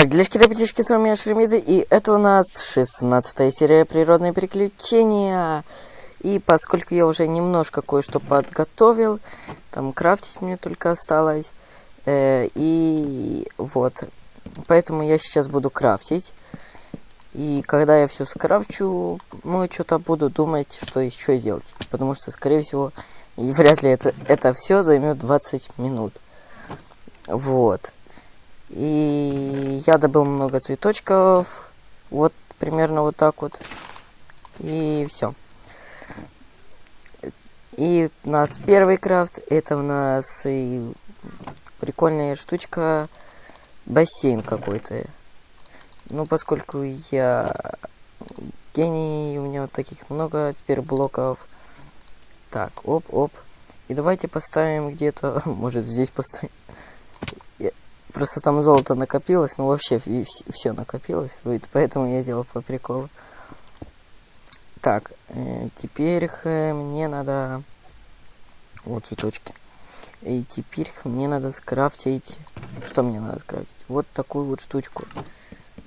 Как делишки, ребятишки, с вами Шеремиды, и это у нас 16 серия «Природные приключения». И поскольку я уже немножко кое-что подготовил, там крафтить мне только осталось, э, и вот, поэтому я сейчас буду крафтить. И когда я все скрафчу, ну, что-то буду думать, что еще делать. Потому что, скорее всего, и вряд ли это, это все займет 20 минут. Вот. И я добыл много цветочков. Вот примерно вот так вот. И все. И у нас первый крафт. Это у нас и прикольная штучка. Бассейн какой-то. Ну, поскольку я гений, у меня вот таких много теперь блоков. Так, оп-оп. И давайте поставим где-то, может здесь поставим. Просто там золото накопилось, ну вообще все накопилось, поэтому я делал по приколу. Так, э, теперь э, мне надо... Вот цветочки. И теперь мне надо скрафтить... Что мне надо скрафтить? Вот такую вот штучку.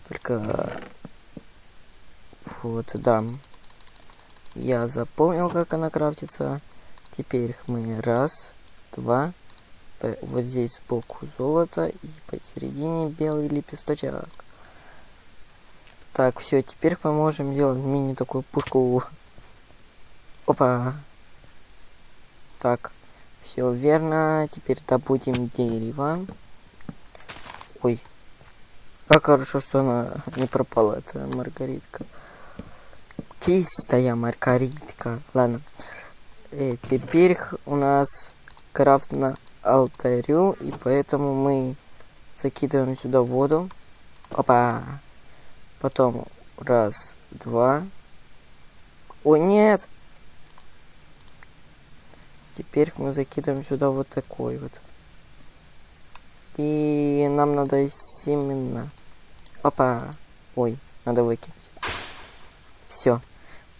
Только... Вот, да. Я запомнил, как она крафтится. Теперь мы раз, два, вот здесь сбоку золото и посередине белый лепесточек. Так, все, теперь мы можем делать мини такую пушку. Опа. Так, все верно. Теперь добудем дерево. Ой. Как хорошо, что она не пропала, эта маргаритка. Чистая маргаритка. Ладно. Э, теперь у нас крафт на алтарю, и поэтому мы закидываем сюда воду. Опа! Потом раз, два. О, нет! Теперь мы закидываем сюда вот такой вот. И нам надо семена. Опа! Ой, надо выкинуть. Все.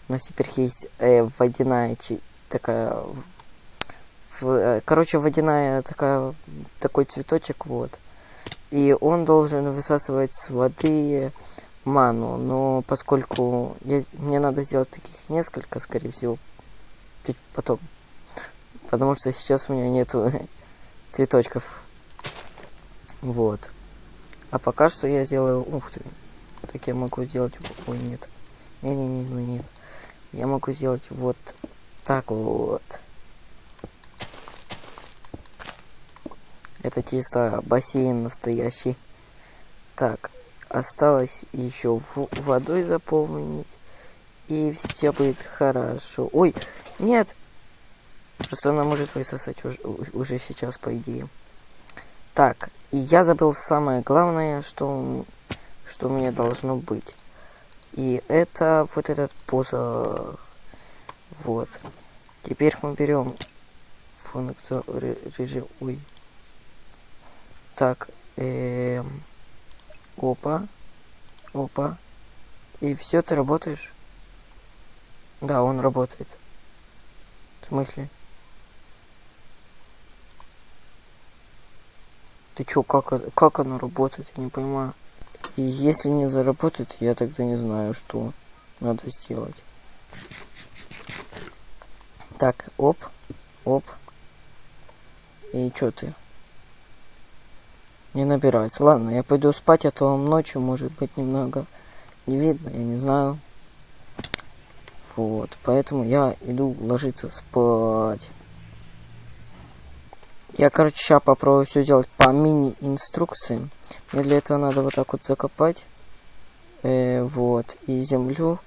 У нас теперь есть э, водяная такая короче, водяная такая, такой цветочек, вот. И он должен высасывать с воды ману. Но поскольку я, мне надо сделать таких несколько, скорее всего, чуть потом. Потому что сейчас у меня нету цветочков. Вот. А пока что я делаю... Ух ты. Так я могу сделать... Ой, нет. Не-не-не, ну нет. Я могу сделать вот так вот. Это чисто бассейн настоящий. Так, осталось еще водой заполнить. И все будет хорошо. Ой, нет! Просто она может высосать уже, уже сейчас, по идее. Так, и я забыл самое главное, что, что меня должно быть. И это вот этот посох. Вот. Теперь мы берем функцию режим. Ой. Так, эм, опа, опа. И все, ты работаешь? Да, он работает. В смысле? Ты чё, как, как оно работает? Я не понимаю. Если не заработает, я тогда не знаю, что надо сделать. Так, оп, оп. И чё ты? Не набирается. Ладно, я пойду спать, а то вам ночью может быть немного не видно, я не знаю. Вот, поэтому я иду ложиться спать. Я, короче, сейчас попробую все сделать по мини-инструкции. Мне для этого надо вот так вот закопать. Э, вот, и землю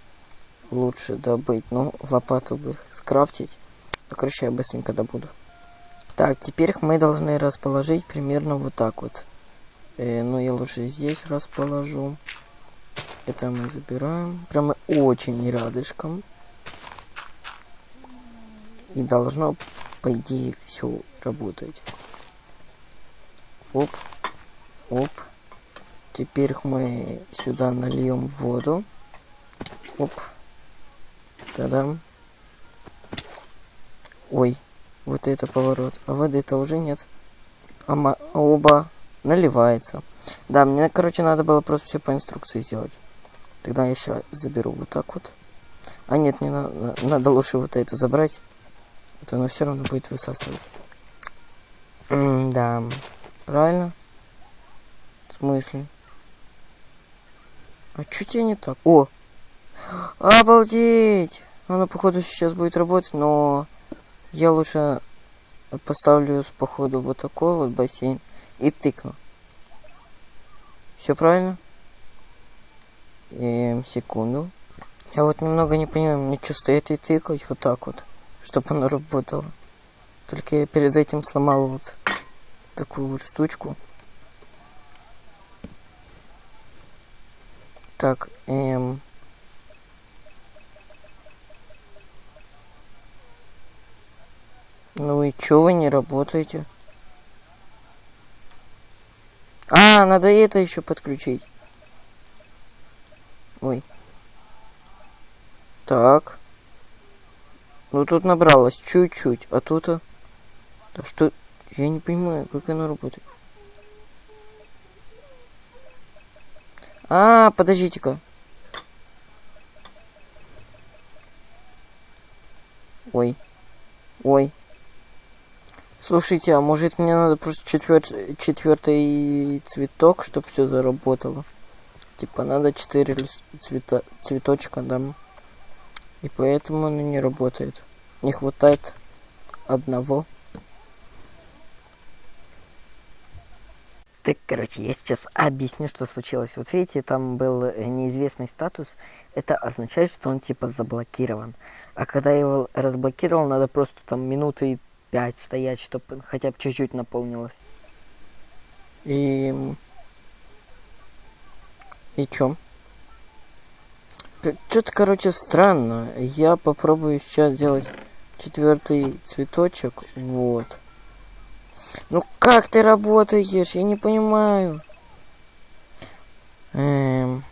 лучше добыть. Ну, лопату бы скрафтить. Ну, короче, я быстренько добуду. Так, теперь мы должны расположить примерно вот так вот. Э, но ну, я лучше здесь расположу. Это мы забираем. Прямо очень рядышком. И должно, по идее, все работать. Оп. Оп. Теперь мы сюда нальем воду. Оп. Тогда. Ой, вот это поворот. А воды-то уже нет. А оба наливается. Да, мне, короче, надо было просто все по инструкции сделать. Тогда я еще заберу вот так вот. А нет, не надо, надо лучше вот это забрать. А то оно все равно будет высасывать. М да, правильно? В смысле? А что тебе не так? О! Обалдеть! Она, походу, сейчас будет работать, но я лучше поставлю, походу, вот такой вот бассейн и тыкну. Все правильно? Эм, секунду. Я вот немного не понимаю, мне что, стоять и тыкать вот так вот, чтобы оно работало. Только я перед этим сломал вот такую вот штучку. Так, эм... Ну и чё вы не работаете? А, надо это еще подключить. Ой. Так. Ну тут набралось чуть-чуть, а тут... -то... Да что... Я не понимаю, как оно работает. А, подождите-ка. Ой. Ой. Слушайте, а может мне надо просто четвер... четвертый цветок, чтобы все заработало? Типа надо четыре цвета... цветочка, да. И поэтому оно не работает. Не хватает одного. Так, короче, я сейчас объясню, что случилось. Вот видите, там был э, неизвестный статус. Это означает, что он типа заблокирован. А когда его разблокировал, надо просто там минуты пять стоять, чтобы хотя бы чуть-чуть наполнилось. И... И чё? Что-то, короче, странно. Я попробую сейчас сделать четвертый цветочек. Вот. Ну как ты работаешь? Я не понимаю. Эм,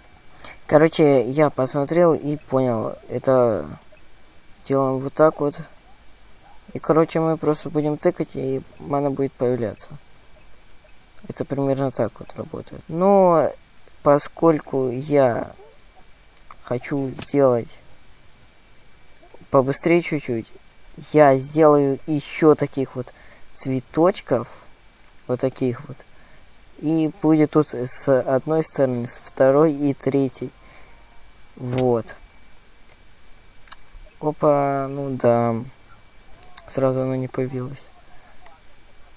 короче, я посмотрел и понял. Это делаем вот так вот. И, короче, мы просто будем тыкать, и мана будет появляться. Это примерно так вот работает. Но поскольку я хочу сделать побыстрее чуть-чуть, я сделаю еще таких вот цветочков, вот таких вот. И будет тут с одной стороны, с второй и третьей. Вот. Опа, ну да. Сразу оно не появилось.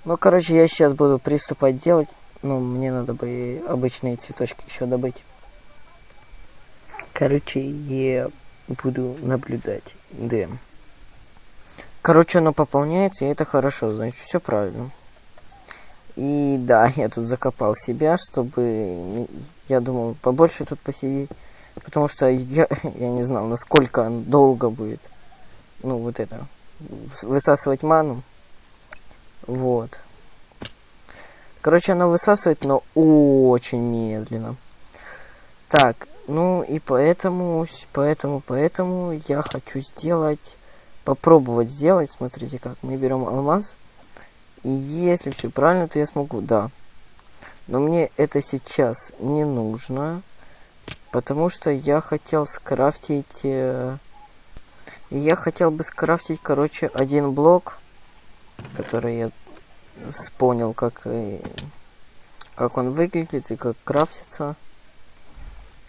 Ну, короче, я сейчас буду приступать делать. Ну, мне надо бы обычные цветочки еще добыть. Короче, я буду наблюдать. Да. Короче, оно пополняется, и это хорошо, значит, все правильно. И да, я тут закопал себя, чтобы, я думал, побольше тут посидеть. Потому что я, я не знал, насколько долго будет, ну, вот это, высасывать ману. Вот. Короче, оно высасывает, но очень медленно. Так, ну и поэтому, поэтому, поэтому я хочу сделать попробовать сделать. Смотрите как. Мы берем алмаз. И если все правильно, то я смогу. Да. Но мне это сейчас не нужно. Потому что я хотел скрафтить... Э, я хотел бы скрафтить, короче, один блок. Который я вспомнил, как... Э, как он выглядит и как крафтится.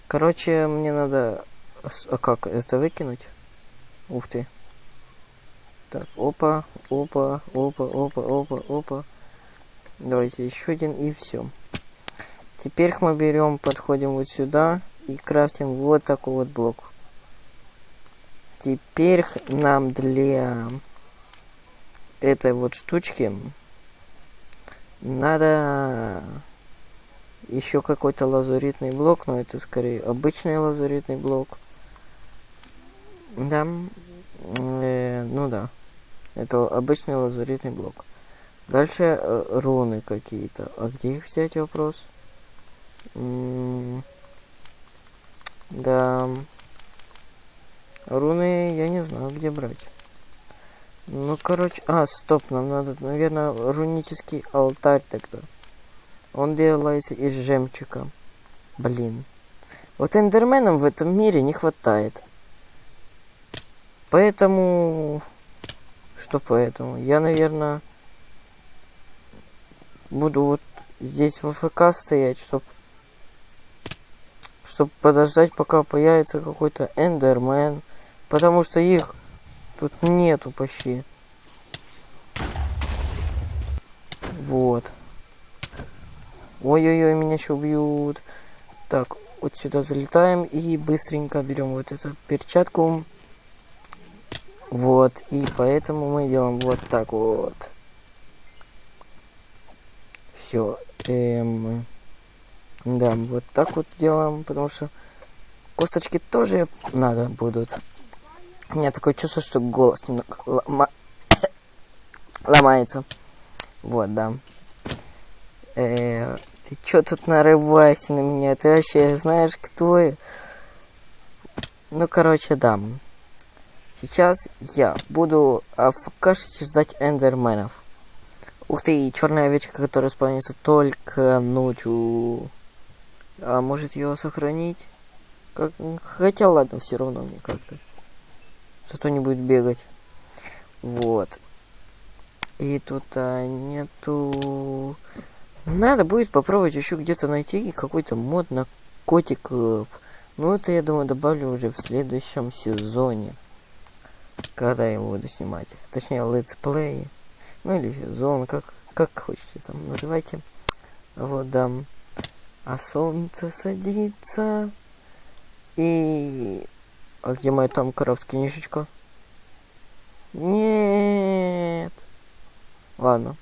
Короче, мне надо... А как это выкинуть? Ух ты. Так, опа, опа, опа, опа, опа, опа. Давайте еще один и все. Теперь мы берем, подходим вот сюда и крафтим вот такой вот блок. Теперь нам для этой вот штучки надо еще какой-то лазуритный блок, но это скорее обычный лазуритный блок. Да, э, ну да. Это обычный лазуритный блок. Дальше э, руны какие-то. А где их взять вопрос? М -м да. Руны я не знаю, где брать. Ну, короче... А, стоп, нам надо, наверное, рунический алтарь тогда. Он делается из жемчуга. Блин. Вот эндерменам в этом мире не хватает. Поэтому... Что поэтому? Я, наверное, буду вот здесь в АФК стоять, чтобы чтобы подождать, пока появится какой-то эндермен. Потому что их тут нету почти. Вот. Ой-ой-ой, меня еще убьют. Так, вот сюда залетаем и быстренько берем вот эту перчатку. Вот, и поэтому мы делаем вот так вот. Все. Эм, да, вот так вот делаем, потому что косточки тоже надо будут. У меня такое чувство, что голос немного лома... ломается. Вот, да. Э, ты чё тут нарываешься на меня? Ты вообще знаешь, кто я? Ну, короче, да. Сейчас я буду афкашить ждать эндерменов. Ух ты, черная овечка, которая спавнится только ночью. А может ее сохранить? Как... Хотя ладно, все равно мне как-то. Зато не будет бегать. Вот. И тут а, нету... Надо будет попробовать еще где-то найти какой-то мод на котиков. Ну, это, я думаю, добавлю уже в следующем сезоне когда я буду снимать. Точнее, летсплей. Ну или сезон, как, как хочете там называйте. Вот, да. А солнце садится. И... А где моя там крафт книжечка? Нет. Ладно.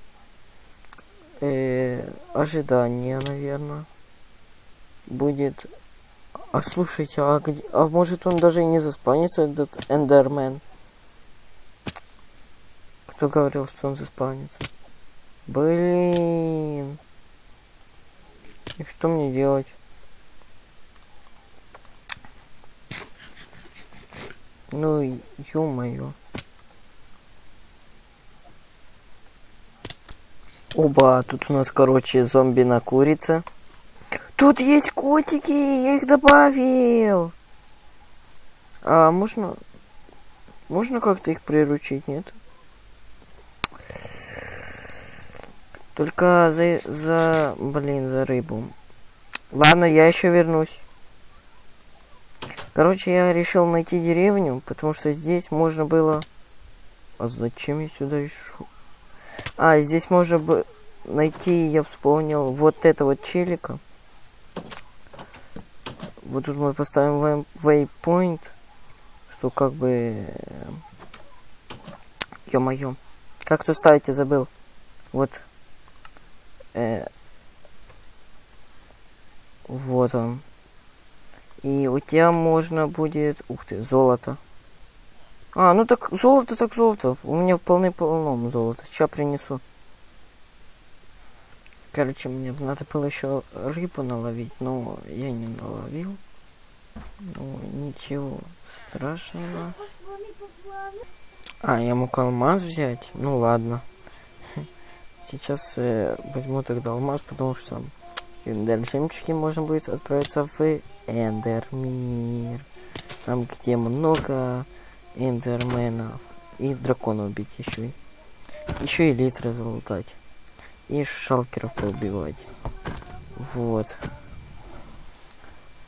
Э, ожидание, наверное. Будет... А слушайте, а где... А может он даже и не заспанится, этот эндермен? Кто говорил, что он заспавнится? Блин. И что мне делать? Ну, ё-моё. Оба, тут у нас, короче, зомби на курице. Тут есть котики, я их добавил. А можно... Можно как-то их приручить, нет? Только за, за, блин, за рыбу. Ладно, я еще вернусь. Короче, я решил найти деревню, потому что здесь можно было... А зачем я сюда ишу? А, здесь можно бы найти, я вспомнил, вот это вот челика. Вот тут мы поставим waypoint, что как бы... Ё-моё. Как тут ставить, я забыл. Вот. Э, вот он. И у тебя можно будет... Ух ты, золото. А, ну так золото, так золото. У меня полный полном золото. Сейчас принесу. Короче, мне надо было еще рыбу наловить, но я не наловил. Ну, ничего страшного. А, я мог алмаз взять? Ну ладно. Сейчас э, возьму тогда алмаз, потому что Эндер жемчуги можно будет отправиться в Эндер мир. Там, где много эндерменов. И дракона убить еще. Еще и литры залутать. И шалкеров поубивать. Вот.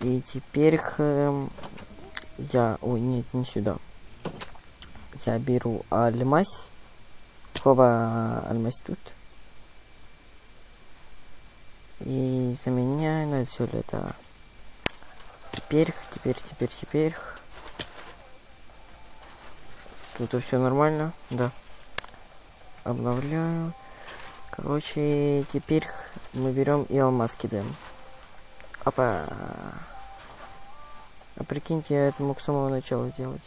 И теперь э, я... Ой, нет, не сюда. Я беру альмась. Хоба, альмась тут и заменяю на все это. Теперь, теперь, теперь, теперь. Тут все нормально, да. Обновляю. Короче, теперь мы берем и алмаз кидаем. Опа. А прикиньте, я это мог с самого начала сделать.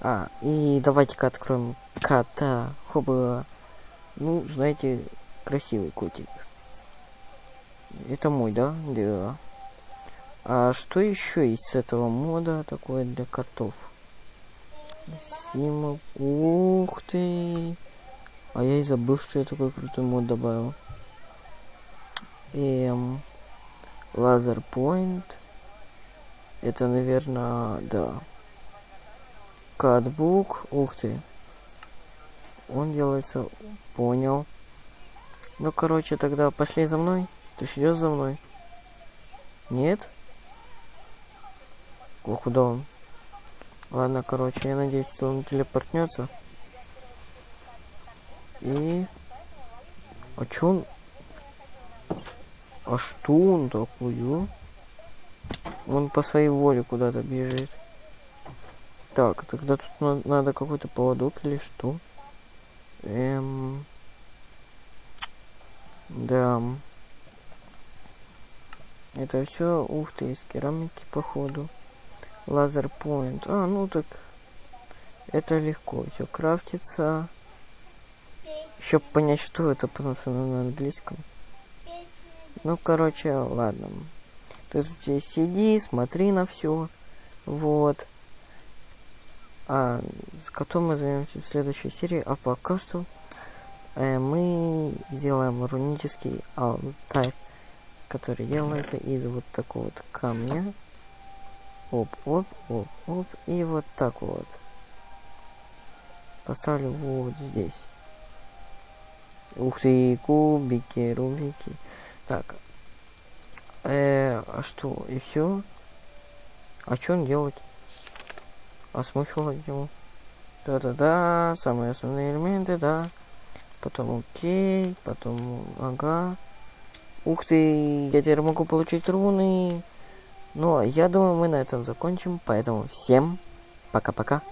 А, и давайте-ка откроем кота. Хоба. Ну, знаете, красивый котик. Это мой, да? Да. А что еще из этого мода такое для котов? Сима. Ух ты! А я и забыл, что я такой крутой мод добавил. Эм, лазер point. Это, наверное, да. Катбук. Ух ты. Он делается... Понял. Ну, короче, тогда пошли за мной. Ты идешь за мной? Нет? О, куда он? Ладно, короче, я надеюсь, что он телепортнется. И... А чё он... А что он такое? Он по своей воле куда-то бежит. Так, тогда тут на надо какой-то поводок или что? Эм... Да. Это все, ух ты, из керамики, походу. Лазер point. А, ну так, это легко все крафтится. Еще понять, что это, потому что на английском. Ну, короче, ладно. Ты здесь сиди, смотри на все. Вот. А с котом мы займемся в следующей серии. А пока что э, мы сделаем рунический алтарь, который делается из вот такого вот камня. Оп, оп, оп, оп. И вот так вот. Поставлю вот здесь. Ух ты, кубики, рубики. Так. Э, а что, и все? А что он делать? А смысл его? Да-да-да, самые основные элементы, да. Потом окей, потом ага. Ух ты, я теперь могу получить руны. Ну, я думаю, мы на этом закончим. Поэтому всем пока-пока.